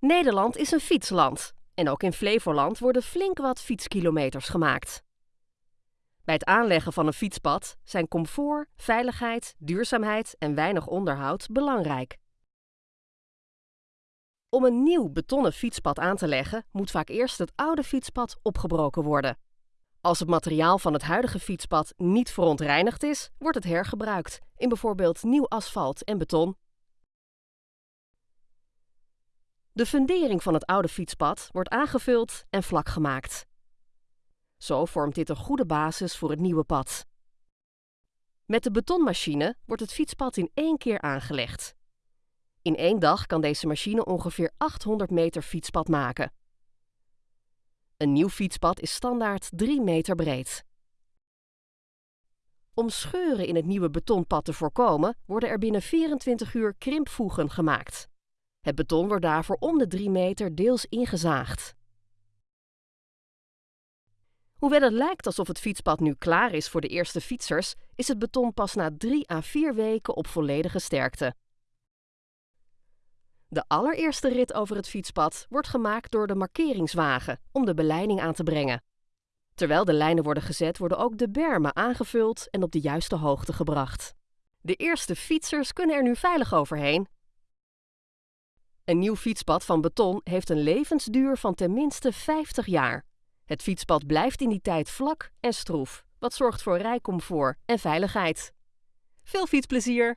Nederland is een fietsland en ook in Flevoland worden flink wat fietskilometers gemaakt. Bij het aanleggen van een fietspad zijn comfort, veiligheid, duurzaamheid en weinig onderhoud belangrijk. Om een nieuw betonnen fietspad aan te leggen, moet vaak eerst het oude fietspad opgebroken worden. Als het materiaal van het huidige fietspad niet verontreinigd is, wordt het hergebruikt in bijvoorbeeld nieuw asfalt en beton. De fundering van het oude fietspad wordt aangevuld en vlak gemaakt. Zo vormt dit een goede basis voor het nieuwe pad. Met de betonmachine wordt het fietspad in één keer aangelegd. In één dag kan deze machine ongeveer 800 meter fietspad maken. Een nieuw fietspad is standaard 3 meter breed. Om scheuren in het nieuwe betonpad te voorkomen, worden er binnen 24 uur krimpvoegen gemaakt. Het beton wordt daarvoor om de 3 meter deels ingezaagd. Hoewel het lijkt alsof het fietspad nu klaar is voor de eerste fietsers, is het beton pas na 3 à 4 weken op volledige sterkte. De allereerste rit over het fietspad wordt gemaakt door de markeringswagen om de beleiding aan te brengen. Terwijl de lijnen worden gezet, worden ook de bermen aangevuld en op de juiste hoogte gebracht. De eerste fietsers kunnen er nu veilig overheen. Een nieuw fietspad van beton heeft een levensduur van tenminste 50 jaar. Het fietspad blijft in die tijd vlak en stroef, wat zorgt voor rijcomfort en veiligheid. Veel fietsplezier!